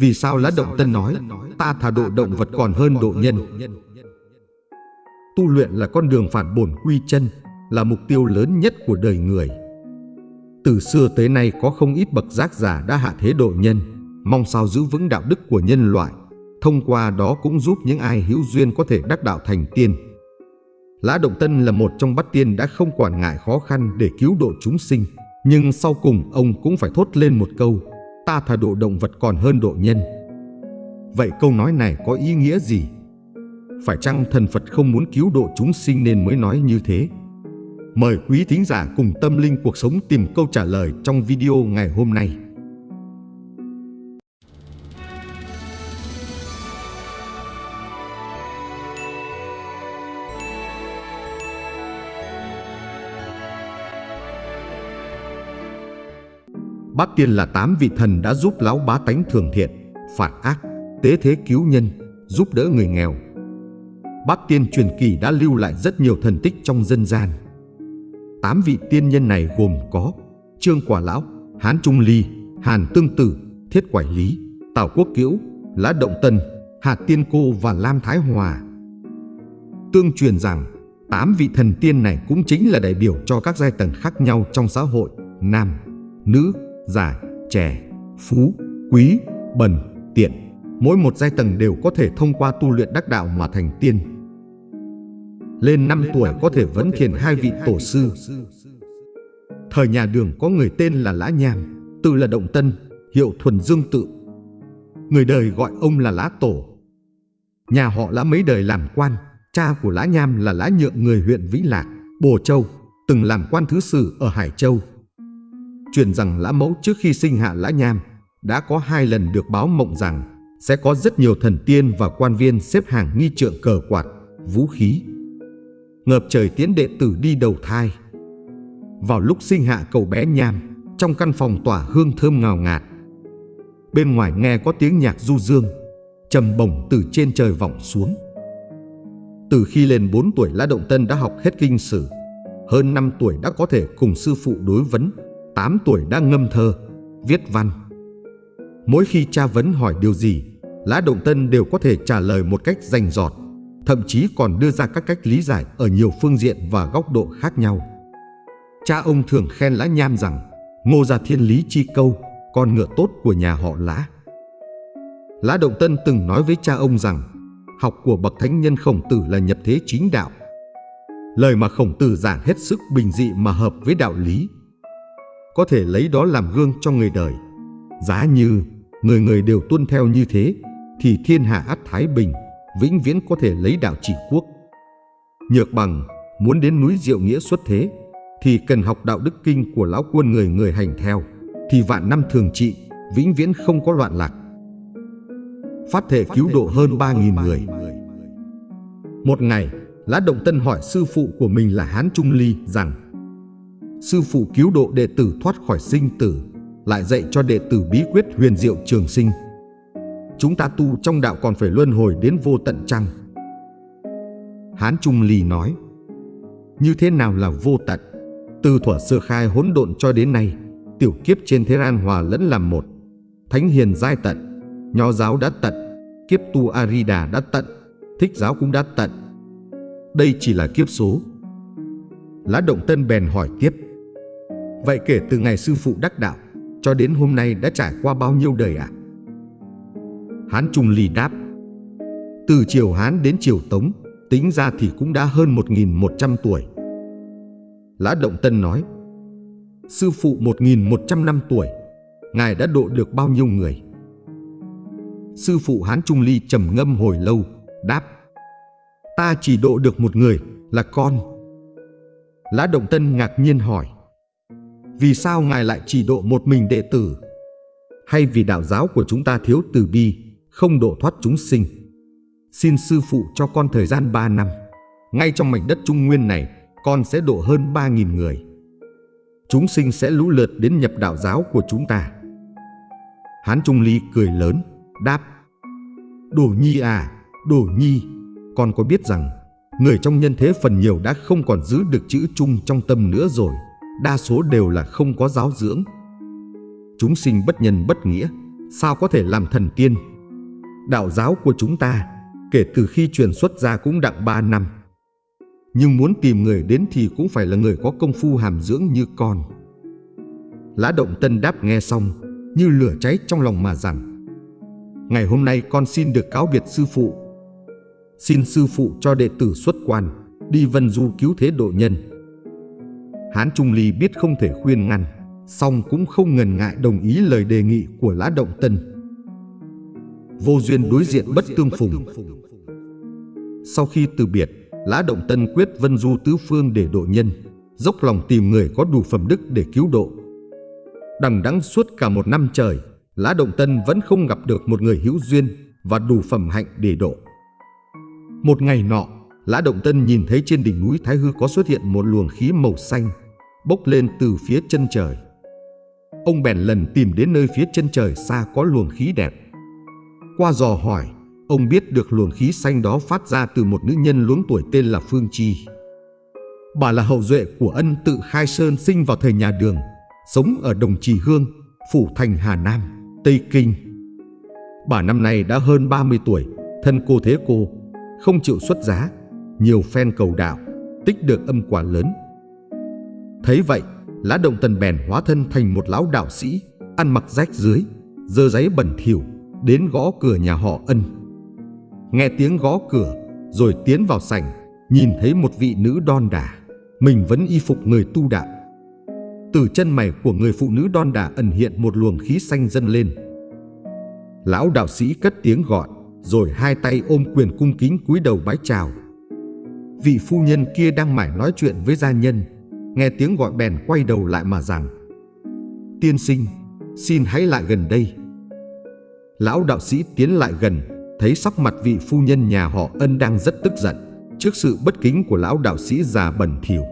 Vì sao lá động tân nói, Ta thà độ động vật còn hơn độ nhân? Tu luyện là con đường phản bổn quy chân, Là mục tiêu lớn nhất của đời người. Từ xưa tới nay có không ít bậc giác giả đã hạ thế độ nhân. Mong sao giữ vững đạo đức của nhân loại. Thông qua đó cũng giúp những ai hữu duyên có thể đắc đạo thành tiên. Lã Động Tân là một trong bát tiên đã không quản ngại khó khăn để cứu độ chúng sinh. Nhưng sau cùng ông cũng phải thốt lên một câu Ta thà độ động vật còn hơn độ nhân Vậy câu nói này có ý nghĩa gì? Phải chăng thần Phật không muốn cứu độ chúng sinh nên mới nói như thế? Mời quý thính giả cùng tâm linh cuộc sống tìm câu trả lời trong video ngày hôm nay. Bát Tiên là tám vị thần đã giúp lão bá tánh thường thiện, phạt ác, tế thế cứu nhân, giúp đỡ người nghèo. Bát Tiên truyền kỳ đã lưu lại rất nhiều thần tích trong dân gian. Tám vị tiên nhân này gồm có Trương Quả Lão, Hán Trung Ly, Hàn Tương Tử, Thiết Quải Lý, Tào Quốc Kiễu, Lã Động Tân, Hà Tiên Cô và Lam Thái Hòa. Tương truyền rằng, tám vị thần tiên này cũng chính là đại biểu cho các giai tầng khác nhau trong xã hội, nam, nữ, già, trẻ, phú, quý, bần, tiện. Mỗi một giai tầng đều có thể thông qua tu luyện đắc đạo mà thành tiên. Lên 5 tuổi có thể vấn thiền hai vị tổ sư. Thời nhà đường có người tên là Lã Nham, tự là Động Tân, hiệu Thuần Dương Tự. Người đời gọi ông là Lã Tổ. Nhà họ Lã mấy đời làm quan, cha của Lã Nham là Lã Nhượng người huyện Vĩ Lạc, Bồ Châu, từng làm quan thứ sử ở Hải Châu, truyền rằng Lã Mẫu trước khi sinh hạ Lã Nham đã có hai lần được báo mộng rằng sẽ có rất nhiều thần tiên và quan viên xếp hàng nghi trượng cờ quạt, vũ khí. Ngợp trời tiến đệ tử đi đầu thai. Vào lúc sinh hạ cậu bé Nham, trong căn phòng tỏa hương thơm ngào ngạt. Bên ngoài nghe có tiếng nhạc du dương, trầm bổng từ trên trời vọng xuống. Từ khi lên 4 tuổi Lã Động Tân đã học hết kinh sử, hơn 5 tuổi đã có thể cùng sư phụ đối vấn 8 tuổi đã ngâm thơ, viết văn. Mỗi khi cha vấn hỏi điều gì, Lã Động Tân đều có thể trả lời một cách rành rọt, thậm chí còn đưa ra các cách lý giải ở nhiều phương diện và góc độ khác nhau. Cha ông thường khen Lã Nham rằng Ngô gia thiên lý chi câu, con ngựa tốt của nhà họ Lã. Lã Động Tân từng nói với cha ông rằng học của bậc thánh nhân khổng tử là nhập thế chính đạo. Lời mà khổng tử giảng hết sức bình dị mà hợp với đạo lý có thể lấy đó làm gương cho người đời. Giá như người người đều tuân theo như thế, thì thiên hạ ắt thái bình, vĩnh viễn có thể lấy đạo trị quốc. Nhược bằng muốn đến núi diệu nghĩa xuất thế, thì cần học đạo đức kinh của lão quân người người hành theo, thì vạn năm thường trị, vĩnh viễn không có loạn lạc. Phát thể cứu độ hơn 3.000 người. Một ngày, Lã Động Tân hỏi sư phụ của mình là Hán Trung Ly rằng sư phụ cứu độ đệ tử thoát khỏi sinh tử, lại dạy cho đệ tử bí quyết huyền diệu trường sinh. Chúng ta tu trong đạo còn phải luân hồi đến vô tận trăng. Hán Trung Lì nói, như thế nào là vô tận? Từ thuở sơ khai hỗn độn cho đến nay, tiểu kiếp trên thế gian hòa lẫn làm một. Thánh hiền giai tận, nho giáo đã tận, kiếp tu Arida đã tận, thích giáo cũng đã tận. Đây chỉ là kiếp số. Lá Động Tân bèn hỏi tiếp. Vậy kể từ ngày sư phụ đắc đạo, cho đến hôm nay đã trải qua bao nhiêu đời ạ? À? Hán Trung Ly đáp, Từ triều Hán đến triều Tống, tính ra thì cũng đã hơn 1.100 tuổi. Lã Động Tân nói, Sư phụ 1.100 năm tuổi, Ngài đã độ được bao nhiêu người? Sư phụ Hán Trung Ly trầm ngâm hồi lâu, Đáp, Ta chỉ độ được một người là con Lã Động Tân ngạc nhiên hỏi vì sao Ngài lại chỉ độ một mình đệ tử? Hay vì đạo giáo của chúng ta thiếu từ bi, không độ thoát chúng sinh? Xin sư phụ cho con thời gian 3 năm. Ngay trong mảnh đất Trung Nguyên này, con sẽ độ hơn 3.000 người. Chúng sinh sẽ lũ lượt đến nhập đạo giáo của chúng ta. Hán Trung Ly cười lớn, đáp Đồ Nhi à, Đồ Nhi, con có biết rằng người trong nhân thế phần nhiều đã không còn giữ được chữ chung trong tâm nữa rồi đa số đều là không có giáo dưỡng. Chúng sinh bất nhân bất nghĩa, sao có thể làm thần tiên? Đạo giáo của chúng ta, kể từ khi truyền xuất ra cũng đặng ba năm. Nhưng muốn tìm người đến thì cũng phải là người có công phu hàm dưỡng như con. Lã Động Tân đáp nghe xong, như lửa cháy trong lòng mà rằng Ngày hôm nay con xin được cáo biệt sư phụ. Xin sư phụ cho đệ tử xuất quan, đi vân du cứu thế độ nhân. Hán Trung Ly biết không thể khuyên ngăn, song cũng không ngần ngại đồng ý lời đề nghị của Lã Động Tân. Vô duyên đối diện bất tương phùng. Sau khi từ biệt, Lã Động Tân quyết vân du tứ phương để độ nhân, dốc lòng tìm người có đủ phẩm đức để cứu độ. Đằng đẵng suốt cả một năm trời, Lã Động Tân vẫn không gặp được một người hữu duyên và đủ phẩm hạnh để độ. Một ngày nọ, Lã Động Tân nhìn thấy trên đỉnh núi Thái Hư có xuất hiện một luồng khí màu xanh bốc lên từ phía chân trời. Ông bèn lần tìm đến nơi phía chân trời xa có luồng khí đẹp. Qua dò hỏi, ông biết được luồng khí xanh đó phát ra từ một nữ nhân luống tuổi tên là Phương Chi. Bà là hậu duệ của ân tự Khai Sơn sinh vào thời nhà Đường, sống ở Đồng Trì Hương, Phủ Thành Hà Nam, Tây Kinh. Bà năm nay đã hơn 30 tuổi, thân cô thế cô, không chịu xuất giá, nhiều phen cầu đạo, tích được âm quả lớn. Thấy vậy, Lã Động Tần bèn hóa thân thành một lão đạo sĩ, ăn mặc rách dưới, dơ giấy bẩn thỉu, đến gõ cửa nhà họ ân. Nghe tiếng gõ cửa, rồi tiến vào sảnh, nhìn thấy một vị nữ đon đả, mình vẫn y phục người tu đạo. Từ chân mày của người phụ nữ đon đả ẩn hiện một luồng khí xanh dâng lên. Lão đạo sĩ cất tiếng gọi, rồi hai tay ôm quyền cung kính cúi đầu bái chào. Vị phu nhân kia đang mải nói chuyện với gia nhân, nghe tiếng gọi bèn quay đầu lại mà rằng Tiên sinh, xin hãy lại gần đây. Lão đạo sĩ tiến lại gần, thấy sắc mặt vị phu nhân nhà họ ân đang rất tức giận trước sự bất kính của lão đạo sĩ già bẩn thỉu.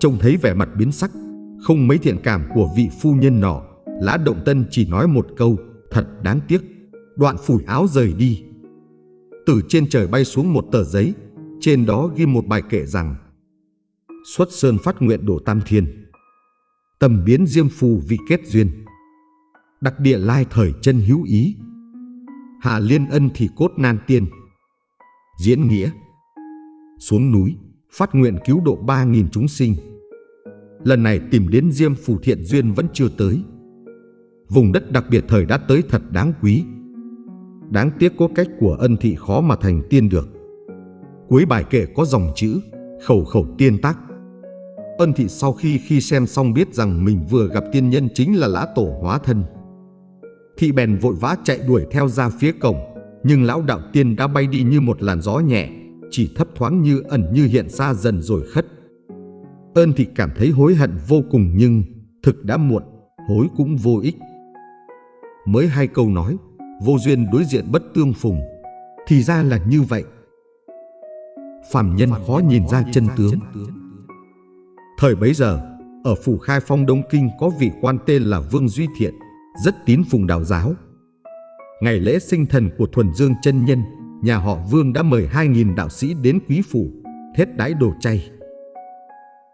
Trông thấy vẻ mặt biến sắc, không mấy thiện cảm của vị phu nhân nọ, Lã Động Tân chỉ nói một câu, thật đáng tiếc, đoạn phủi áo rời đi. Từ trên trời bay xuống một tờ giấy, trên đó ghi một bài kệ rằng, Xuất sơn phát nguyện đổ tam thiên Tầm biến diêm phù vị kết duyên Đặc địa lai thời chân hữu ý, Hạ liên ân thì cốt nan tiên, Diễn nghĩa, Xuống núi Phát nguyện cứu độ ba nghìn chúng sinh. Lần này tìm đến diêm phù thiện duyên vẫn chưa tới. Vùng đất đặc biệt thời đã tới thật đáng quý. Đáng tiếc có cách của ân thị khó mà thành tiên được. Cuối bài kệ có dòng chữ Khẩu khẩu tiên tác Ân thị sau khi khi xem xong biết rằng mình vừa gặp tiên nhân chính là lã tổ hóa thân. Thị bèn vội vã chạy đuổi theo ra phía cổng, nhưng lão đạo tiên đã bay đi như một làn gió nhẹ, chỉ thấp thoáng như ẩn như hiện xa dần rồi khất. Ân thị cảm thấy hối hận vô cùng nhưng thực đã muộn, hối cũng vô ích. Mới hai câu nói, vô duyên đối diện bất tương phùng, thì ra là như vậy. Phạm nhân khó nhìn ra chân tướng. Thời bấy giờ, ở phủ Khai Phong Đông Kinh có vị quan tên là Vương Duy Thiện, rất tín phùng đạo giáo. Ngày lễ sinh thần của Thuần Dương chân Nhân, nhà họ Vương đã mời 2.000 đạo sĩ đến quý phủ, thết đái đồ chay.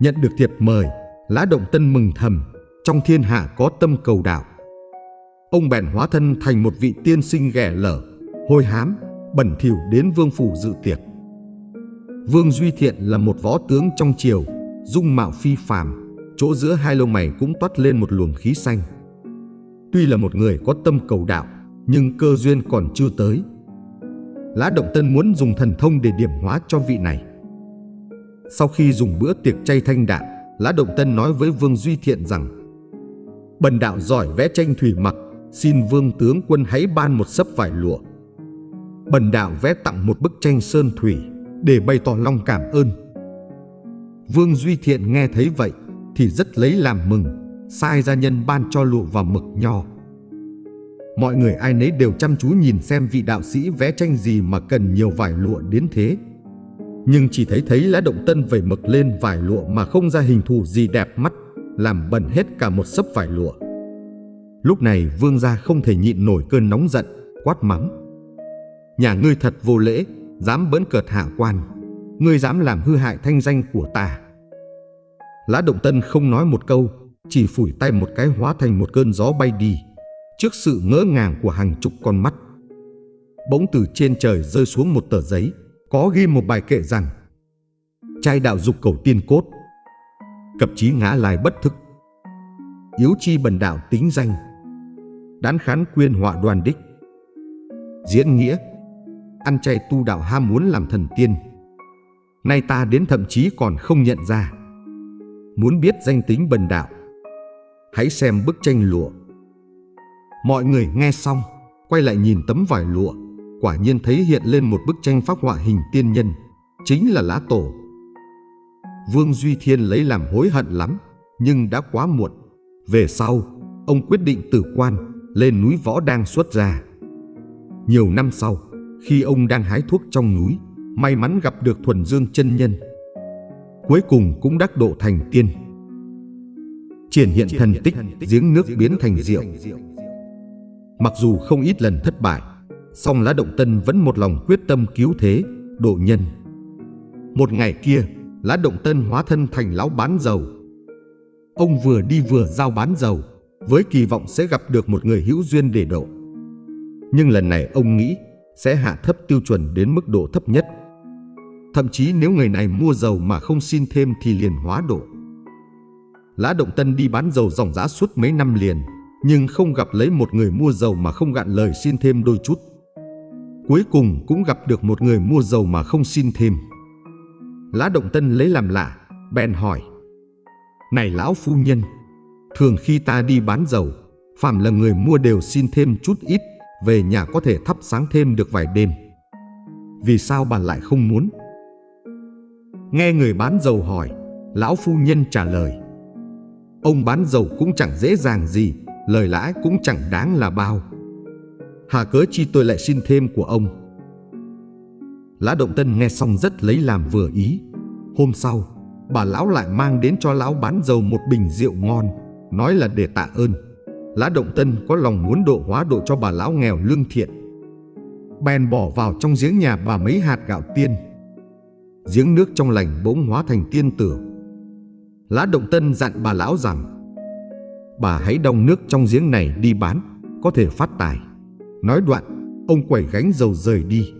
Nhận được thiệp mời, Lã Động Tân mừng thầm, trong thiên hạ có tâm cầu đạo. Ông bèn hóa thân thành một vị tiên sinh ghẻ lở, hôi hám, bẩn thỉu đến vương phủ dự tiệc. Vương Duy Thiện là một võ tướng trong triều, dung mạo phi phàm, chỗ giữa hai lông mày cũng toát lên một luồng khí xanh. Tuy là một người có tâm cầu đạo, nhưng cơ duyên còn chưa tới. Lã Động Tân muốn dùng thần thông để điểm hóa cho vị này. Sau khi dùng bữa tiệc chay thanh đạm, Lã Động Tân nói với Vương Duy Thiện rằng Bần đạo giỏi vẽ tranh thủy mặc, xin Vương tướng quân hãy ban một sấp vải lụa. Bần đạo vẽ tặng một bức tranh sơn thủy để bày tỏ lòng cảm ơn Vương Duy Thiện nghe thấy vậy thì rất lấy làm mừng, sai gia nhân ban cho lụa và mực nho. Mọi người ai nấy đều chăm chú nhìn xem vị đạo sĩ vẽ tranh gì mà cần nhiều vải lụa đến thế. Nhưng chỉ thấy thấy lá động tân vẩy mực lên vải lụa mà không ra hình thù gì đẹp mắt, làm bẩn hết cả một sấp vải lụa. Lúc này vương gia không thể nhịn nổi cơn nóng giận, quát mắng. Nhà ngươi thật vô lễ, dám bỡn cợt hạ quan ngươi dám làm hư hại thanh danh của ta. Lã Động Tân không nói một câu, chỉ phủi tay một cái hóa thành một cơn gió bay đi. trước sự ngỡ ngàng của hàng chục con mắt. Bỗng từ trên trời rơi xuống một tờ giấy, có ghi một bài kệ rằng Trai đạo dục cầu tiên cốt, cập chí ngã lai bất thức, yếu chi bần đạo tính danh, đán khán quyên họa đoàn đích, diễn nghĩa, ăn chay tu đạo ham muốn làm thần tiên. Nay ta đến thậm chí còn không nhận ra. Muốn biết danh tính bần đạo, hãy xem bức tranh lụa. Mọi người nghe xong, quay lại nhìn tấm vải lụa, quả nhiên thấy hiện lên một bức tranh phác họa hình tiên nhân, chính là lá tổ. Vương Duy Thiên lấy làm hối hận lắm, nhưng đã quá muộn. Về sau, ông quyết định tử quan, lên núi Võ Đang xuất ra. Nhiều năm sau, khi ông đang hái thuốc trong núi, may mắn gặp được Thuần Dương chân nhân. Cuối cùng cũng đắc độ thành tiên. Triển hiện thần tích, giếng nước biến thành rượu. Mặc dù không ít lần thất bại, song Lá Động Tân vẫn một lòng quyết tâm cứu thế, độ nhân. Một ngày kia, Lá Động Tân hóa thân thành lão bán dầu. Ông vừa đi vừa giao bán dầu, với kỳ vọng sẽ gặp được một người hữu duyên để độ. Nhưng lần này ông nghĩ sẽ hạ thấp tiêu chuẩn đến mức độ thấp nhất. Thậm chí nếu người này mua dầu mà không xin thêm thì liền hóa độ. Lã Động Tân đi bán dầu dòng giá suốt mấy năm liền, nhưng không gặp lấy một người mua dầu mà không gạn lời xin thêm đôi chút. Cuối cùng cũng gặp được một người mua dầu mà không xin thêm. Lã Động Tân lấy làm lạ, bèn hỏi. Này lão phu nhân, thường khi ta đi bán dầu, phàm là người mua đều xin thêm chút ít về nhà có thể thắp sáng thêm được vài đêm. Vì sao bà lại không muốn? Nghe người bán dầu hỏi, lão phu nhân trả lời. Ông bán dầu cũng chẳng dễ dàng gì, lời lãi cũng chẳng đáng là bao. Hà cớ chi tôi lại xin thêm của ông. Lã Động Tân nghe xong rất lấy làm vừa ý. Hôm sau, bà lão lại mang đến cho lão bán dầu một bình rượu ngon, nói là để tạ ơn. Lã Động Tân có lòng muốn độ hóa độ cho bà lão nghèo lương thiện. Bèn bỏ vào trong giếng nhà bà mấy hạt gạo tiên. Giếng nước trong lành bỗng hóa thành tiên tử. Lã Động Tân dặn bà lão rằng Bà hãy đong nước trong giếng này đi bán, có thể phát tài. Nói đoạn, ông quẩy gánh dầu rời đi.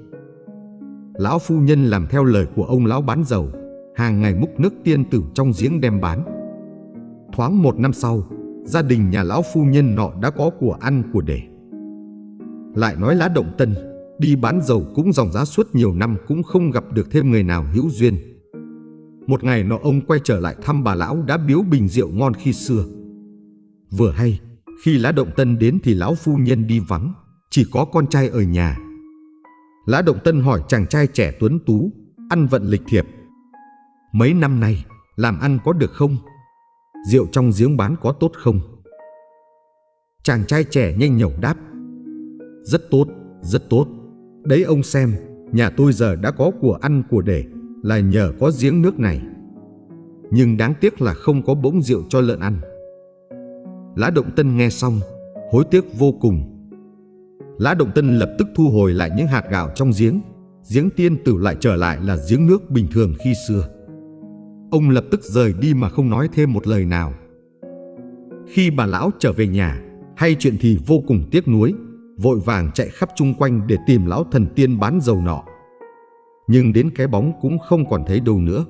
Lão phu nhân làm theo lời của ông lão bán dầu, hàng ngày múc nước tiên tử trong giếng đem bán. Thoáng một năm sau, gia đình nhà lão phu nhân nọ đã có của ăn của để. Lại nói lá động tân, đi bán dầu cũng dòng giá suốt nhiều năm cũng không gặp được thêm người nào hữu duyên. Một ngày nọ ông quay trở lại thăm bà lão đã biếu bình rượu ngon khi xưa. Vừa hay, khi lá động tân đến thì lão phu nhân đi vắng, chỉ có con trai ở nhà. Lã Động Tân hỏi chàng trai trẻ tuấn tú, ăn vận lịch thiệp. Mấy năm nay, làm ăn có được không? Rượu trong giếng bán có tốt không? Chàng trai trẻ nhanh nhẩu đáp. Rất tốt, rất tốt. Đấy ông xem, nhà tôi giờ đã có của ăn của để Là nhờ có giếng nước này. Nhưng đáng tiếc là không có bỗng rượu cho lợn ăn. Lã Động Tân nghe xong Hối tiếc vô cùng. Lã Động Tân lập tức thu hồi lại những hạt gạo trong giếng. Giếng tiên tử lại trở lại là giếng nước bình thường khi xưa. Ông lập tức rời đi mà không nói thêm một lời nào. Khi bà lão trở về nhà, hay chuyện thì vô cùng tiếc nuối, vội vàng chạy khắp chung quanh để tìm lão thần tiên bán dầu nọ. Nhưng đến cái bóng cũng không còn thấy đâu nữa.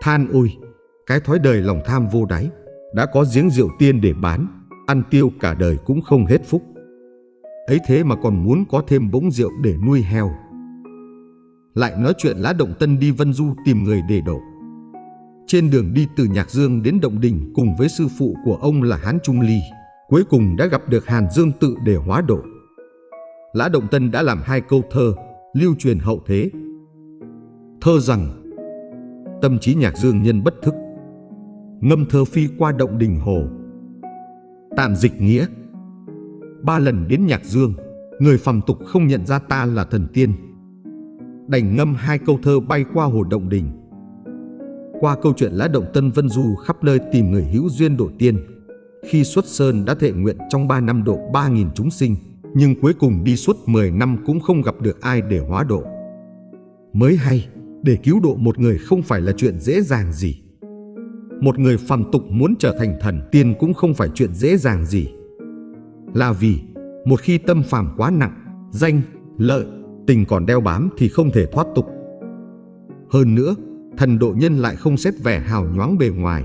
Than ôi, cái thói đời lòng tham vô đáy, đã có giếng rượu tiên để bán, ăn tiêu cả đời cũng không hết phúc. Ấy thế mà còn muốn có thêm bỗng rượu để nuôi heo. Lại nói chuyện lá động tân đi vân du tìm người để đổ. Trên đường đi từ Nhạc Dương đến Động Đình cùng với sư phụ của ông là Hán Trung Ly, cuối cùng đã gặp được Hàn Dương tự để hóa độ. Lã Động Tân đã làm hai câu thơ, lưu truyền hậu thế. Thơ rằng, tâm trí Nhạc Dương nhân bất thức, ngâm thơ phi qua Động Đình Hồ. Tạm dịch nghĩa, ba lần đến Nhạc Dương, người phàm tục không nhận ra ta là thần tiên. Đành ngâm hai câu thơ bay qua hồ Động Đình qua câu chuyện lá động Tân Vân Du khắp nơi tìm người hữu duyên đổi tiên. Khi xuất sơn đã thệ nguyện trong 3 năm độ 3.000 chúng sinh, nhưng cuối cùng đi suốt 10 năm cũng không gặp được ai để hóa độ. Mới hay, để cứu độ một người không phải là chuyện dễ dàng gì. Một người phàm tục muốn trở thành thần tiên cũng không phải chuyện dễ dàng gì. là vì một khi tâm phàm quá nặng, danh, lợi, tình còn đeo bám thì không thể thoát tục. Hơn nữa, thần độ nhân lại không xét vẻ hào nhoáng bề ngoài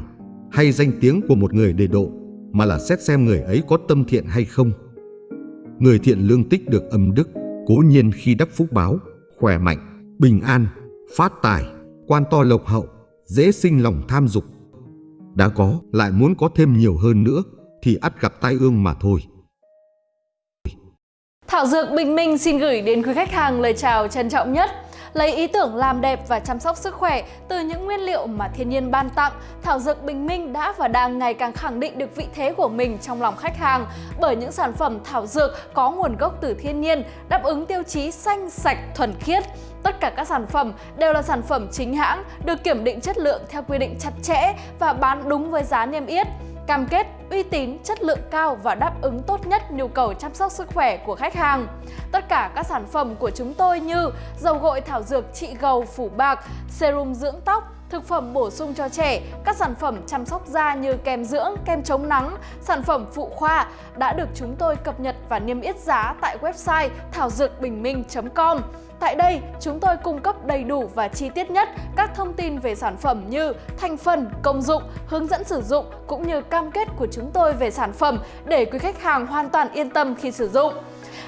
hay danh tiếng của một người để độ, mà là xét xem người ấy có tâm thiện hay không. Người thiện lương tích được âm đức, cố nhiên khi đắc phúc báo, khỏe mạnh, bình an, phát tài, quan to lộc hậu, dễ sinh lòng tham dục. Đã có, lại muốn có thêm nhiều hơn nữa, thì ắt gặp tai ương mà thôi. Thảo Dược Bình Minh xin gửi đến quý khách hàng lời chào trân trọng nhất. Lấy ý tưởng làm đẹp và chăm sóc sức khỏe từ những nguyên liệu mà thiên nhiên ban tặng, Thảo Dược Bình Minh đã và đang ngày càng khẳng định được vị thế của mình trong lòng khách hàng bởi những sản phẩm thảo dược có nguồn gốc từ thiên nhiên, đáp ứng tiêu chí xanh, sạch, thuần khiết. Tất cả các sản phẩm đều là sản phẩm chính hãng, được kiểm định chất lượng theo quy định chặt chẽ và bán đúng với giá niêm yết cam kết uy tín, chất lượng cao và đáp ứng tốt nhất nhu cầu chăm sóc sức khỏe của khách hàng. Tất cả các sản phẩm của chúng tôi như dầu gội thảo dược trị gầu phủ bạc, serum dưỡng tóc, thực phẩm bổ sung cho trẻ, các sản phẩm chăm sóc da như kem dưỡng, kem chống nắng, sản phẩm phụ khoa đã được chúng tôi cập nhật và niêm yết giá tại website thảo dược bình minh.com. Tại đây, chúng tôi cung cấp đầy đủ và chi tiết nhất các thông tin về sản phẩm như thành phần, công dụng, hướng dẫn sử dụng cũng như cam kết của chúng tôi về sản phẩm để quý khách hàng hoàn toàn yên tâm khi sử dụng.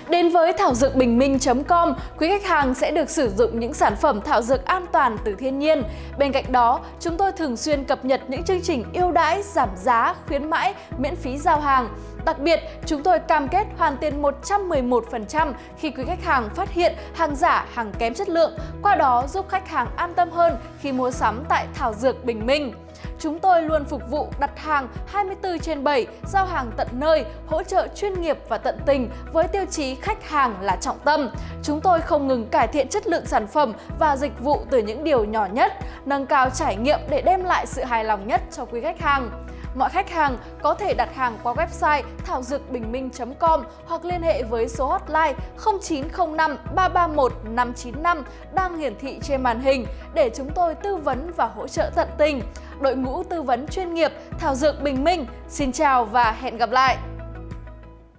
Đến với thảo dược bình minh.com, quý khách hàng sẽ được sử dụng những sản phẩm thảo dược an toàn từ thiên nhiên. Bên cạnh đó, chúng tôi thường xuyên cập nhật những chương trình ưu đãi, giảm giá, khuyến mãi, miễn phí giao hàng. Đặc biệt, chúng tôi cam kết hoàn tiền 111% khi quý khách hàng phát hiện hàng giả, hàng kém chất lượng, qua đó giúp khách hàng an tâm hơn khi mua sắm tại Thảo Dược Bình Minh. Chúng tôi luôn phục vụ đặt hàng 24 trên 7, giao hàng tận nơi, hỗ trợ chuyên nghiệp và tận tình với tiêu chí khách hàng là trọng tâm. Chúng tôi không ngừng cải thiện chất lượng sản phẩm và dịch vụ từ những điều nhỏ nhất, nâng cao trải nghiệm để đem lại sự hài lòng nhất cho quý khách hàng. Mọi khách hàng có thể đặt hàng qua website thảo dược bình minh.com hoặc liên hệ với số hotline 0905 331 595 đang hiển thị trên màn hình để chúng tôi tư vấn và hỗ trợ tận tình. Đội ngũ tư vấn chuyên nghiệp Thảo Dược Bình Minh, xin chào và hẹn gặp lại!